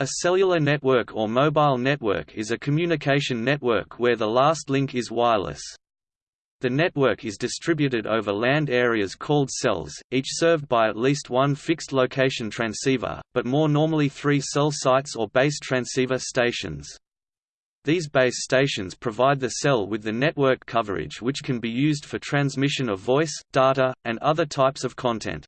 A cellular network or mobile network is a communication network where the last link is wireless. The network is distributed over land areas called cells, each served by at least one fixed location transceiver, but more normally three cell sites or base transceiver stations. These base stations provide the cell with the network coverage which can be used for transmission of voice, data, and other types of content.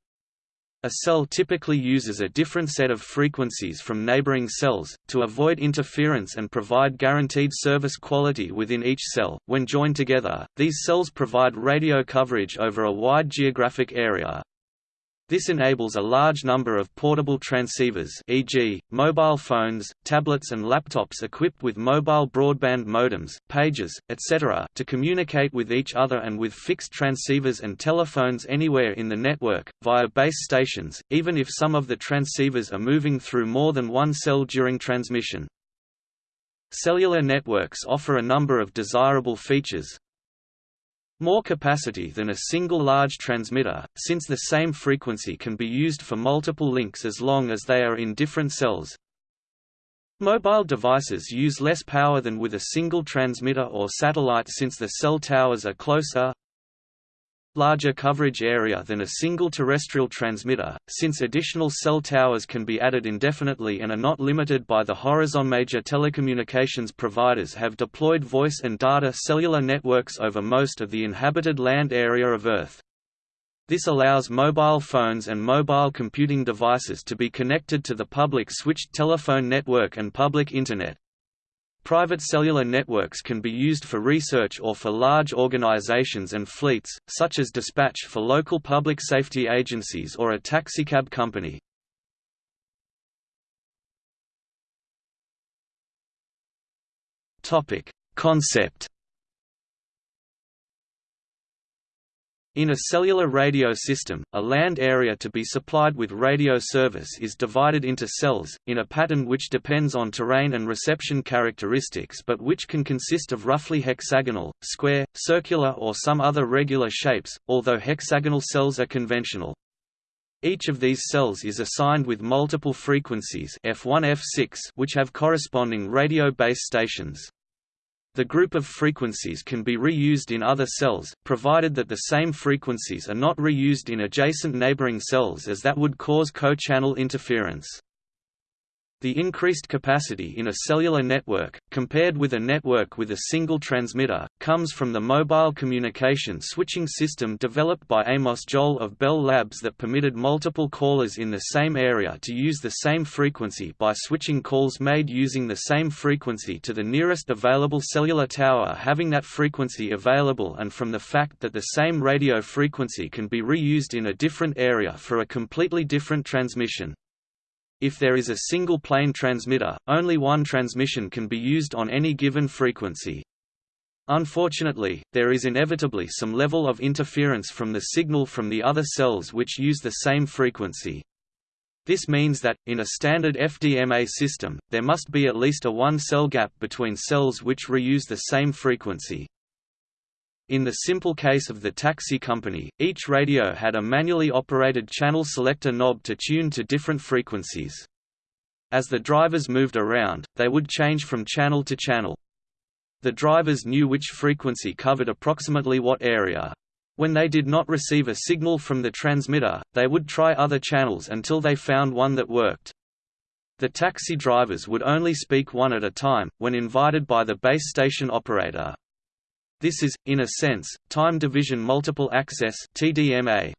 A cell typically uses a different set of frequencies from neighboring cells, to avoid interference and provide guaranteed service quality within each cell. When joined together, these cells provide radio coverage over a wide geographic area, this enables a large number of portable transceivers e.g., mobile phones, tablets and laptops equipped with mobile broadband modems, pages, etc. to communicate with each other and with fixed transceivers and telephones anywhere in the network, via base stations, even if some of the transceivers are moving through more than one cell during transmission. Cellular networks offer a number of desirable features, more capacity than a single large transmitter, since the same frequency can be used for multiple links as long as they are in different cells. Mobile devices use less power than with a single transmitter or satellite since the cell towers are closer larger coverage area than a single terrestrial transmitter, since additional cell towers can be added indefinitely and are not limited by the horizon. Major telecommunications providers have deployed voice and data cellular networks over most of the inhabited land area of Earth. This allows mobile phones and mobile computing devices to be connected to the public switched telephone network and public Internet, Private cellular networks can be used for research or for large organizations and fleets, such as dispatch for local public safety agencies or a taxicab company. Concept In a cellular radio system, a land area to be supplied with radio service is divided into cells, in a pattern which depends on terrain and reception characteristics but which can consist of roughly hexagonal, square, circular or some other regular shapes, although hexagonal cells are conventional. Each of these cells is assigned with multiple frequencies F1 F6 which have corresponding radio base stations. The group of frequencies can be reused in other cells, provided that the same frequencies are not reused in adjacent neighboring cells as that would cause co-channel interference. The increased capacity in a cellular network, compared with a network with a single transmitter, comes from the mobile communication switching system developed by Amos Joel of Bell Labs that permitted multiple callers in the same area to use the same frequency by switching calls made using the same frequency to the nearest available cellular tower having that frequency available and from the fact that the same radio frequency can be reused in a different area for a completely different transmission. If there is a single plain transmitter, only one transmission can be used on any given frequency. Unfortunately, there is inevitably some level of interference from the signal from the other cells which use the same frequency. This means that, in a standard FDMA system, there must be at least a one-cell gap between cells which reuse the same frequency. In the simple case of the taxi company, each radio had a manually operated channel selector knob to tune to different frequencies. As the drivers moved around, they would change from channel to channel. The drivers knew which frequency covered approximately what area. When they did not receive a signal from the transmitter, they would try other channels until they found one that worked. The taxi drivers would only speak one at a time, when invited by the base station operator. This is, in a sense, time division multiple access TDMA.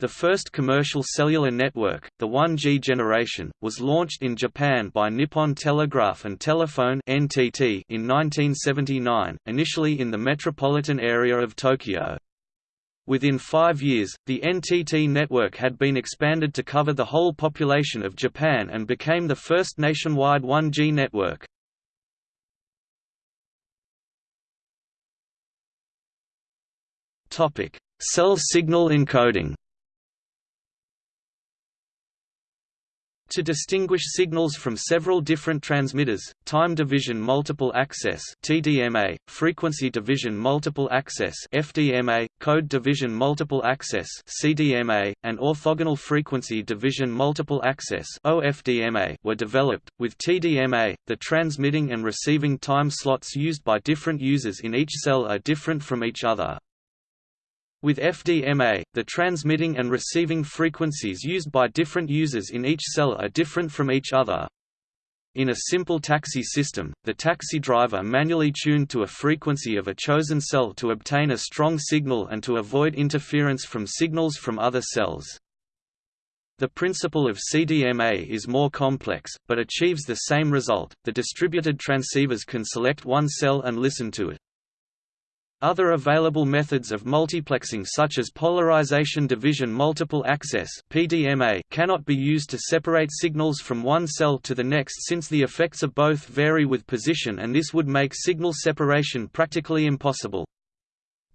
The first commercial cellular network, the 1G generation, was launched in Japan by Nippon Telegraph and Telephone (NTT) in 1979, initially in the metropolitan area of Tokyo. Within five years, the NTT network had been expanded to cover the whole population of Japan and became the first nationwide 1G network. Topic: Cell signal encoding. To distinguish signals from several different transmitters, time division multiple access (TDMA), frequency division multiple access (FDMA), code division multiple access (CDMA), and orthogonal frequency division multiple access (OFDMA) were developed. With TDMA, the transmitting and receiving time slots used by different users in each cell are different from each other. With FDMA, the transmitting and receiving frequencies used by different users in each cell are different from each other. In a simple taxi system, the taxi driver manually tuned to a frequency of a chosen cell to obtain a strong signal and to avoid interference from signals from other cells. The principle of CDMA is more complex, but achieves the same result. The distributed transceivers can select one cell and listen to it. Other available methods of multiplexing such as polarization division multiple access (PDMA) cannot be used to separate signals from one cell to the next since the effects of both vary with position and this would make signal separation practically impossible.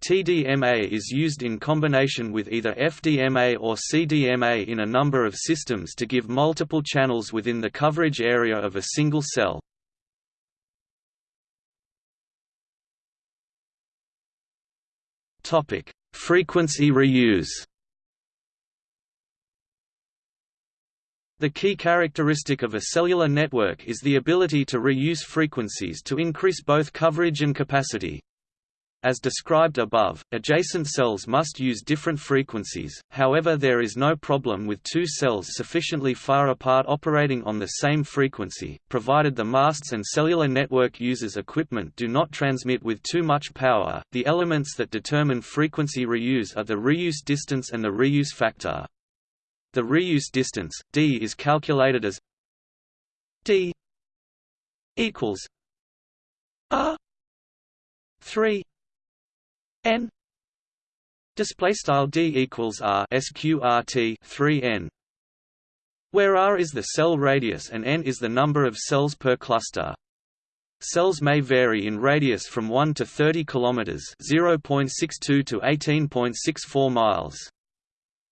TDMA is used in combination with either FDMA or CDMA in a number of systems to give multiple channels within the coverage area of a single cell. Topic: Frequency reuse. The key characteristic of a cellular network is the ability to reuse frequencies to increase both coverage and capacity. As described above, adjacent cells must use different frequencies, however there is no problem with two cells sufficiently far apart operating on the same frequency, provided the masts and cellular network users equipment do not transmit with too much power. The elements that determine frequency reuse are the reuse distance and the reuse factor. The reuse distance, d is calculated as d equals r 3 n. Display style d equals r sqrt 3 n. Where r is the cell radius and n is the number of cells per cluster. Cells may vary in radius from 1 to 30 km 0.62 to 18.64 miles.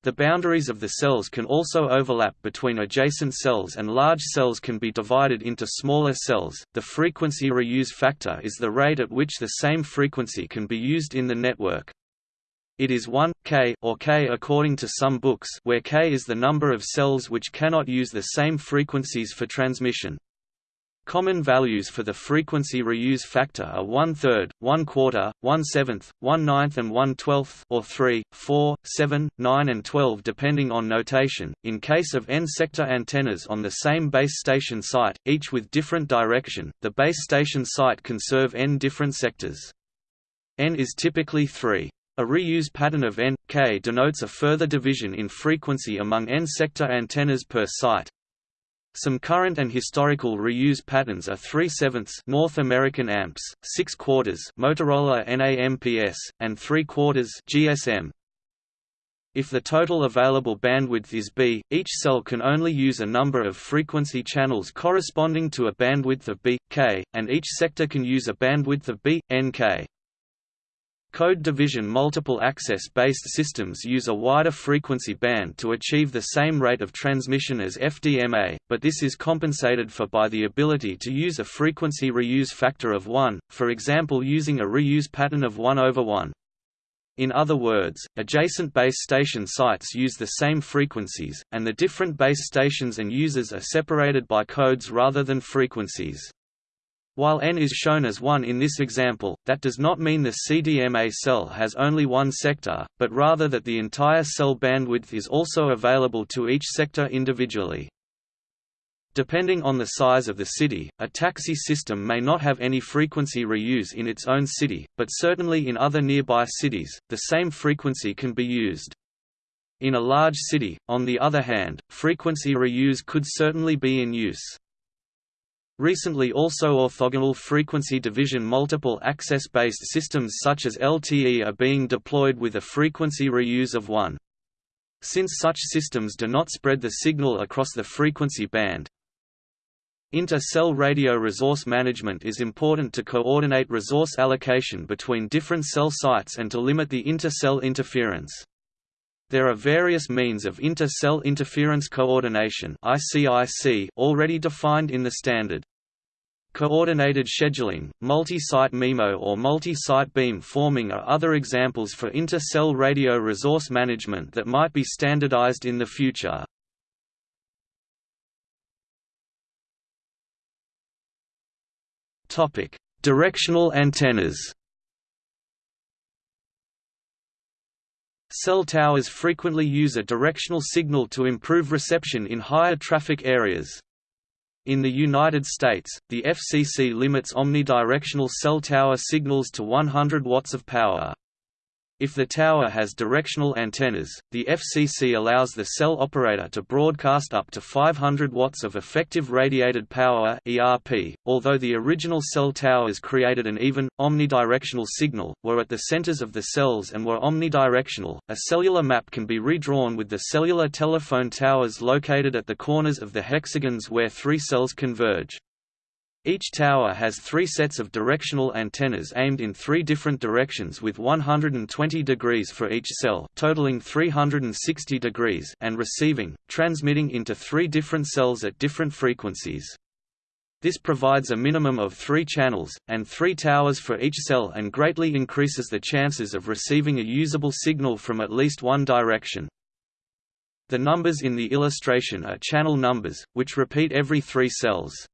The boundaries of the cells can also overlap between adjacent cells and large cells can be divided into smaller cells. The frequency reuse factor is the rate at which the same frequency can be used in the network. It is 1 k or k according to some books where k is the number of cells which cannot use the same frequencies for transmission. Common values for the frequency reuse factor are one-third, one-quarter, one-seventh, one-ninth and one-twelfth or 3, 4, 7, 9 and 12 depending on notation. In case of N-sector antennas on the same base station site, each with different direction, the base station site can serve N different sectors. N is typically 3. A reuse pattern of N, K denotes a further division in frequency among N-sector antennas per site. Some current and historical reuse patterns are 3 sevenths North American AMPS, 6 quarters Motorola NAMPS, and 3 quarters GSM. If the total available bandwidth is B, each cell can only use a number of frequency channels corresponding to a bandwidth of B, K, and each sector can use a bandwidth of B, NK. Code division multiple access-based systems use a wider frequency band to achieve the same rate of transmission as FDMA, but this is compensated for by the ability to use a frequency reuse factor of 1, for example using a reuse pattern of 1 over 1. In other words, adjacent base station sites use the same frequencies, and the different base stations and users are separated by codes rather than frequencies. While n is shown as 1 in this example, that does not mean the CDMA cell has only one sector, but rather that the entire cell bandwidth is also available to each sector individually. Depending on the size of the city, a taxi system may not have any frequency reuse in its own city, but certainly in other nearby cities, the same frequency can be used. In a large city, on the other hand, frequency reuse could certainly be in use. Recently also orthogonal frequency division multiple access-based systems such as LTE are being deployed with a frequency reuse of 1. Since such systems do not spread the signal across the frequency band, Inter-cell radio resource management is important to coordinate resource allocation between different cell sites and to limit the inter-cell interference. There are various means of inter-cell interference coordination already defined in the standard. Coordinated scheduling, multi-site MIMO or multi-site beam forming are other examples for inter-cell radio resource management that might be standardized in the future. Directional antennas Cell towers frequently use a directional signal to improve reception in higher traffic areas. In the United States, the FCC limits omnidirectional cell tower signals to 100 watts of power. If the tower has directional antennas, the FCC allows the cell operator to broadcast up to 500 watts of effective radiated power (ERP). Although the original cell towers created an even omnidirectional signal, were at the centers of the cells and were omnidirectional, a cellular map can be redrawn with the cellular telephone towers located at the corners of the hexagons where three cells converge. Each tower has three sets of directional antennas aimed in three different directions with 120 degrees for each cell totaling 360 degrees and receiving, transmitting into three different cells at different frequencies. This provides a minimum of three channels, and three towers for each cell and greatly increases the chances of receiving a usable signal from at least one direction. The numbers in the illustration are channel numbers, which repeat every three cells.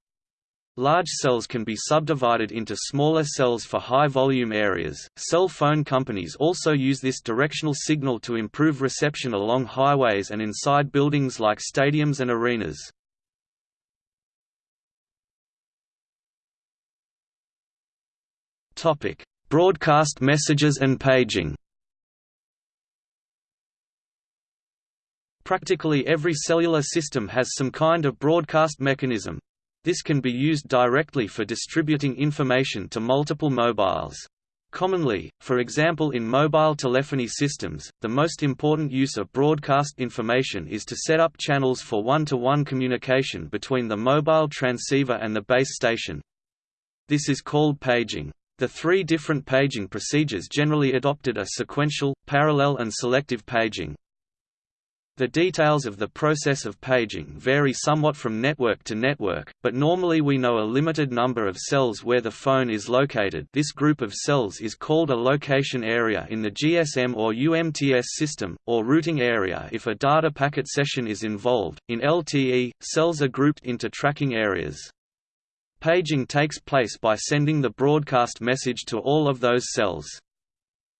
Large cells can be subdivided into smaller cells for high-volume areas. Cell phone companies also use this directional signal to improve reception along highways and inside buildings like stadiums and arenas. Topic: Broadcast messages and paging. Practically every cellular system has some kind of broadcast mechanism, this can be used directly for distributing information to multiple mobiles. Commonly, for example in mobile telephony systems, the most important use of broadcast information is to set up channels for one-to-one -one communication between the mobile transceiver and the base station. This is called paging. The three different paging procedures generally adopted are sequential, parallel and selective paging. The details of the process of paging vary somewhat from network to network, but normally we know a limited number of cells where the phone is located this group of cells is called a location area in the GSM or UMTS system, or routing area if a data packet session is involved. In LTE, cells are grouped into tracking areas. Paging takes place by sending the broadcast message to all of those cells.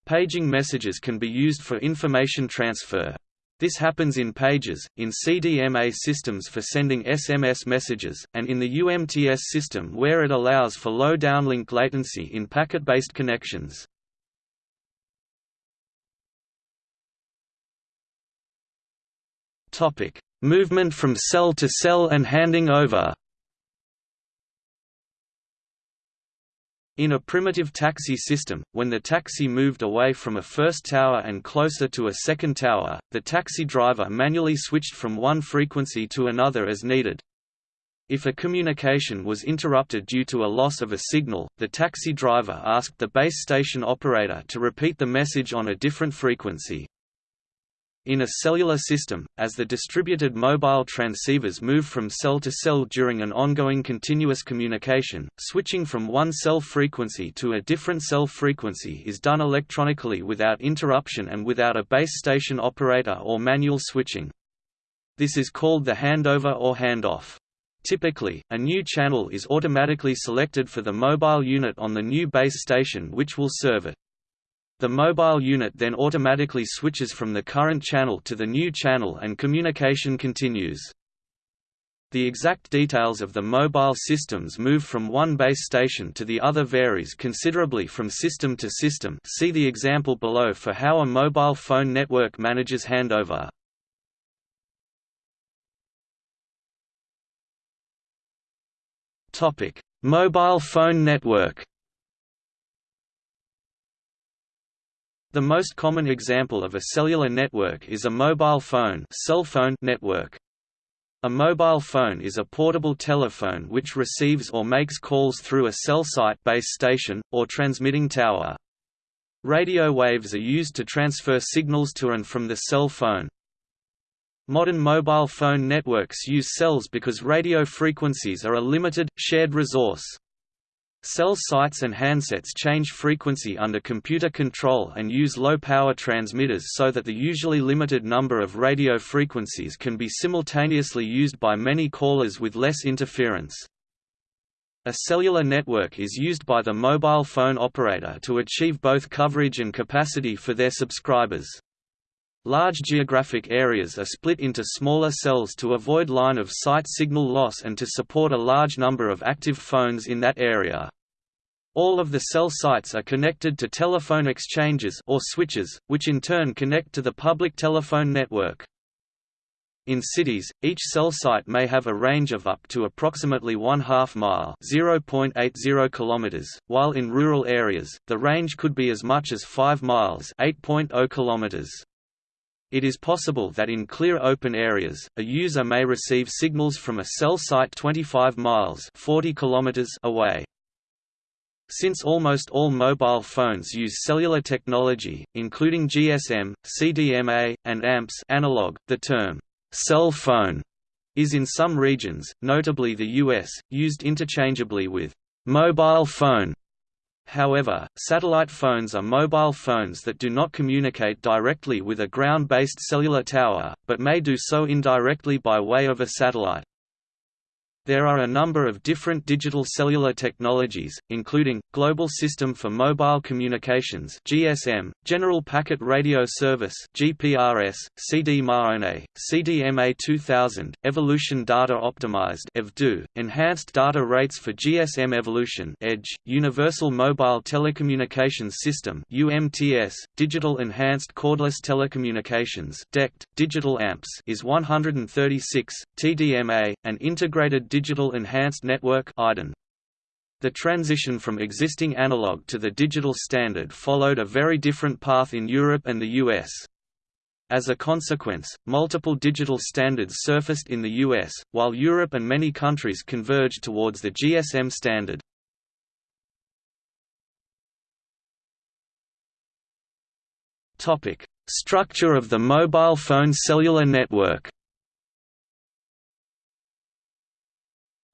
Paging messages can be used for information transfer, this happens in pages, in CDMA systems for sending SMS messages, and in the UMTS system where it allows for low downlink latency in packet-based connections. Movement from cell to cell and handing over In a primitive taxi system, when the taxi moved away from a first tower and closer to a second tower, the taxi driver manually switched from one frequency to another as needed. If a communication was interrupted due to a loss of a signal, the taxi driver asked the base station operator to repeat the message on a different frequency. In a cellular system, as the distributed mobile transceivers move from cell to cell during an ongoing continuous communication, switching from one cell frequency to a different cell frequency is done electronically without interruption and without a base station operator or manual switching. This is called the handover or handoff. Typically, a new channel is automatically selected for the mobile unit on the new base station which will serve it. The mobile unit then automatically switches from the current channel to the new channel and communication continues. The exact details of the mobile system's move from one base station to the other varies considerably from system to system see the example below for how a mobile phone network manages handover. Mobile phone network The most common example of a cellular network is a mobile phone, cell phone network. A mobile phone is a portable telephone which receives or makes calls through a cell site base station, or transmitting tower. Radio waves are used to transfer signals to and from the cell phone. Modern mobile phone networks use cells because radio frequencies are a limited, shared resource. Cell sites and handsets change frequency under computer control and use low-power transmitters so that the usually limited number of radio frequencies can be simultaneously used by many callers with less interference. A cellular network is used by the mobile phone operator to achieve both coverage and capacity for their subscribers. Large geographic areas are split into smaller cells to avoid line-of-sight signal loss and to support a large number of active phones in that area. All of the cell sites are connected to telephone exchanges or switches, which in turn connect to the public telephone network. In cities, each cell site may have a range of up to approximately one half mile (0.80 kilometers), while in rural areas, the range could be as much as 5 miles (8.0 kilometers). It is possible that in clear open areas, a user may receive signals from a cell site 25 miles 40 kilometers away. Since almost all mobile phones use cellular technology, including GSM, CDMA, and AMPS analog, the term cell phone is in some regions, notably the US, used interchangeably with mobile phone However, satellite phones are mobile phones that do not communicate directly with a ground-based cellular tower, but may do so indirectly by way of a satellite. There are a number of different digital cellular technologies, including, Global System for Mobile Communications GSM, General Packet Radio Service GPRS, CD-MA, CDMA 2000, Evolution Data Optimized EVDO, Enhanced Data Rates for GSM Evolution EDGE, Universal Mobile Telecommunications System UMTS, Digital Enhanced Cordless Telecommunications DECT, Digital AMPS IS-136, TDMA, and Integrated Digital Enhanced Network The transition from existing analog to the digital standard followed a very different path in Europe and the US. As a consequence, multiple digital standards surfaced in the US, while Europe and many countries converged towards the GSM standard. Structure of the mobile phone cellular network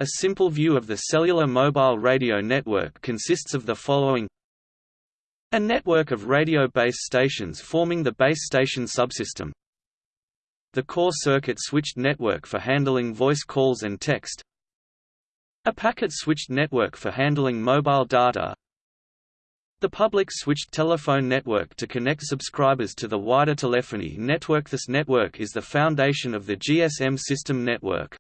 A simple view of the cellular mobile radio network consists of the following. A network of radio base stations forming the base station subsystem. The core circuit switched network for handling voice calls and text. A packet switched network for handling mobile data. The public switched telephone network to connect subscribers to the wider telephony network. This network is the foundation of the GSM system network.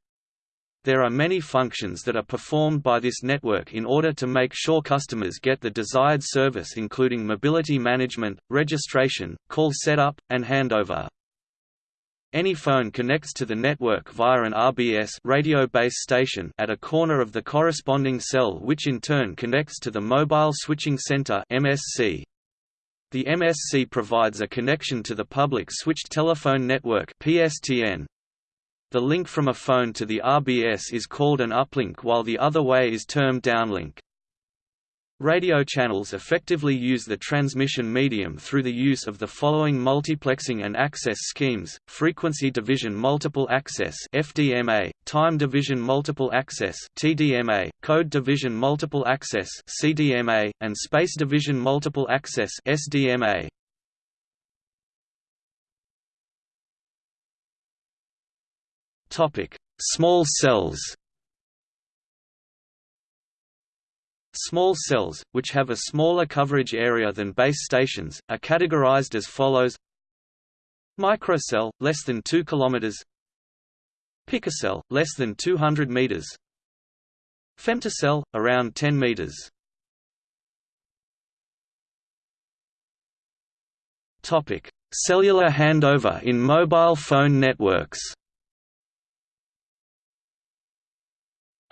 There are many functions that are performed by this network in order to make sure customers get the desired service including mobility management, registration, call setup, and handover. Any phone connects to the network via an RBS radio base station at a corner of the corresponding cell which in turn connects to the Mobile Switching Center MSC. The MSC provides a connection to the public switched telephone network PSTN. The link from a phone to the RBS is called an uplink while the other way is termed downlink. Radio channels effectively use the transmission medium through the use of the following multiplexing and access schemes, frequency division multiple access FDMA, time division multiple access TDMA, code division multiple access CDMA, and space division multiple access SDMA. Topic: Small cells. Small cells, which have a smaller coverage area than base stations, are categorized as follows: Microcell, less than 2 km. Picocell, less than 200 meters. Femtocell, around 10 meters. Topic: Cellular handover in mobile phone networks.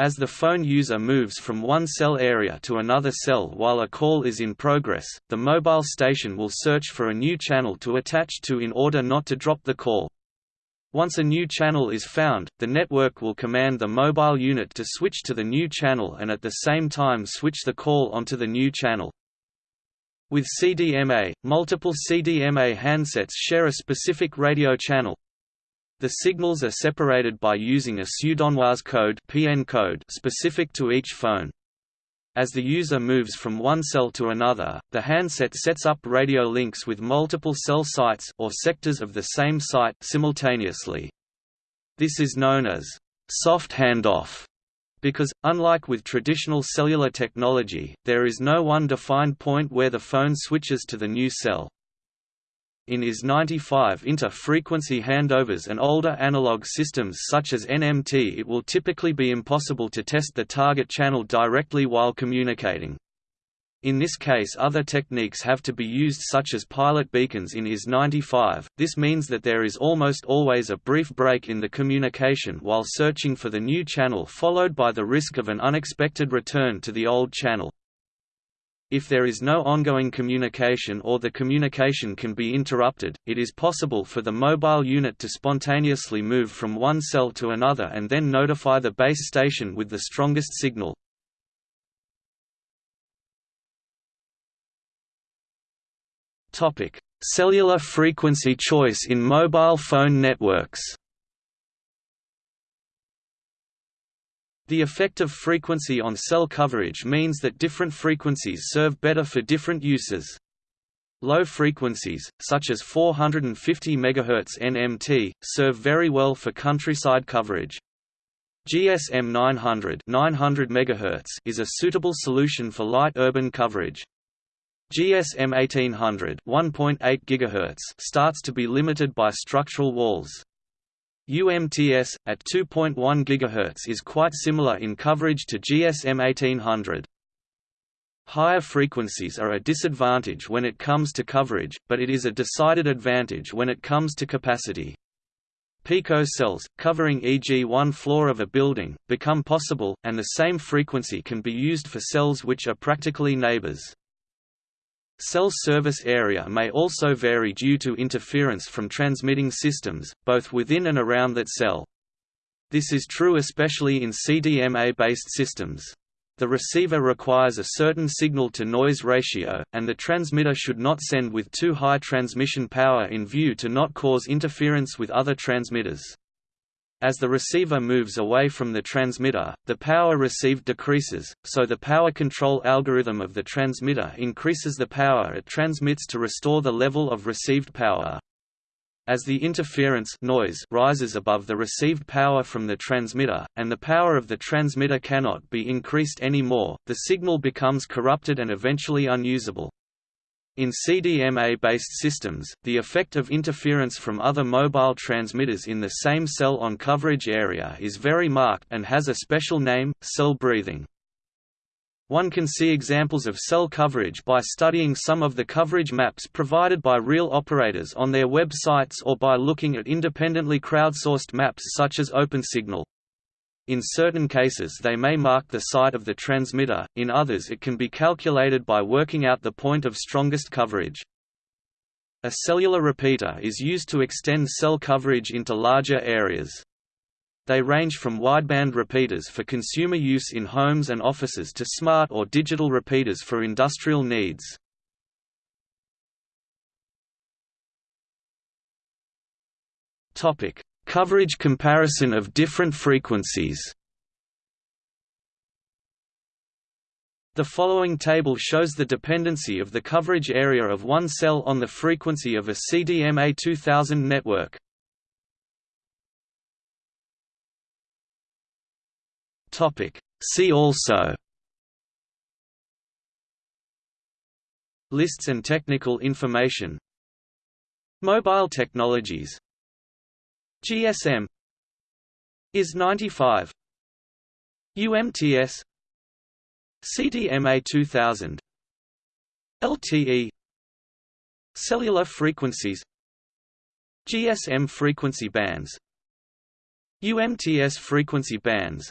As the phone user moves from one cell area to another cell while a call is in progress, the mobile station will search for a new channel to attach to in order not to drop the call. Once a new channel is found, the network will command the mobile unit to switch to the new channel and at the same time switch the call onto the new channel. With CDMA, multiple CDMA handsets share a specific radio channel. The signals are separated by using a pseudonoise code, PN code specific to each phone. As the user moves from one cell to another, the handset sets up radio links with multiple cell sites or sectors of the same site simultaneously. This is known as soft handoff because, unlike with traditional cellular technology, there is no one defined point where the phone switches to the new cell. In IS-95 inter-frequency handovers and older analog systems such as NMT it will typically be impossible to test the target channel directly while communicating. In this case other techniques have to be used such as pilot beacons in IS-95, this means that there is almost always a brief break in the communication while searching for the new channel followed by the risk of an unexpected return to the old channel. If there is no ongoing communication or the communication can be interrupted, it is possible for the mobile unit to spontaneously move from one cell to another and then notify the base station with the strongest signal. Cellular frequency choice in mobile phone networks. The effect of frequency on cell coverage means that different frequencies serve better for different uses. Low frequencies, such as 450 MHz NMT, serve very well for countryside coverage. GSM 900, 900 MHz is a suitable solution for light urban coverage. GSM 1800 1.8 GHz starts to be limited by structural walls. UMTS, at 2.1 GHz is quite similar in coverage to GSM 1800. Higher frequencies are a disadvantage when it comes to coverage, but it is a decided advantage when it comes to capacity. Pico cells, covering e.g. one floor of a building, become possible, and the same frequency can be used for cells which are practically neighbors. Cell service area may also vary due to interference from transmitting systems, both within and around that cell. This is true especially in CDMA-based systems. The receiver requires a certain signal-to-noise ratio, and the transmitter should not send with too high transmission power in view to not cause interference with other transmitters. As the receiver moves away from the transmitter, the power received decreases, so the power control algorithm of the transmitter increases the power it transmits to restore the level of received power. As the interference noise rises above the received power from the transmitter, and the power of the transmitter cannot be increased anymore, the signal becomes corrupted and eventually unusable. In CDMA-based systems, the effect of interference from other mobile transmitters in the same cell on coverage area is very marked and has a special name, cell breathing. One can see examples of cell coverage by studying some of the coverage maps provided by real operators on their websites or by looking at independently crowdsourced maps such as OpenSignal. In certain cases they may mark the site of the transmitter, in others it can be calculated by working out the point of strongest coverage. A cellular repeater is used to extend cell coverage into larger areas. They range from wideband repeaters for consumer use in homes and offices to smart or digital repeaters for industrial needs. Coverage comparison of different frequencies. The following table shows the dependency of the coverage area of one cell on the frequency of a CDMA 2000 network. See also. Lists and technical information. Mobile technologies GSM IS-95 UMTS CDMA 2000 LTE Cellular frequencies. GSM frequency bands. UMTS frequency bands.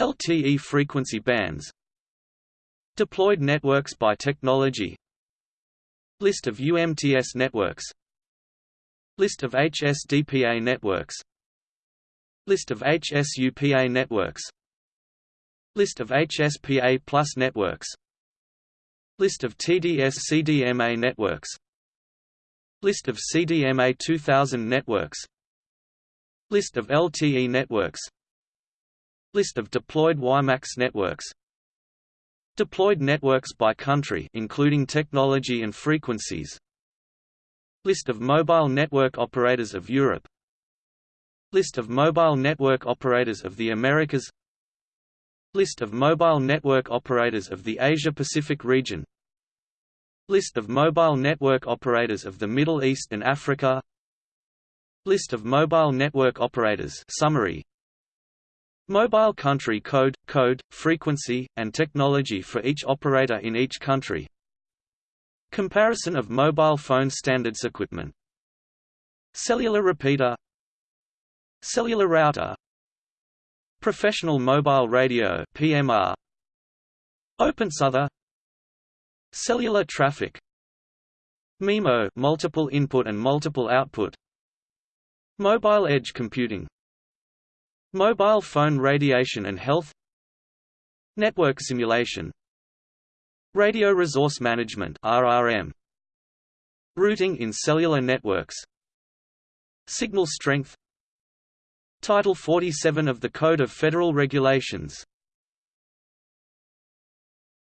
LTE frequency bands. Deployed networks by technology. List of UMTS networks List of HSDPA networks. List of HSUPA networks. List of HSPA plus networks. List of TD-SCDMA networks. List of CDMA 2000 networks. List of LTE networks. List of deployed WiMAX networks. Deployed networks by country including technology and frequencies List of mobile network operators of Europe. List of mobile network operators of the Americas. List of mobile network operators of the Asia-Pacific region. List of mobile network operators of the Middle East and Africa. List of mobile network operators summary. Mobile country code, code, frequency, and technology for each operator in each country. Comparison of mobile phone standards equipment. Cellular repeater. Cellular router. Professional mobile radio PMR OpenSUTher Cellular traffic. MIMO multiple input and multiple output. Mobile edge computing. Mobile phone radiation and health. Network simulation Radio resource management RRM Routing in cellular networks. Signal strength. Title 47 of the Code of Federal Regulations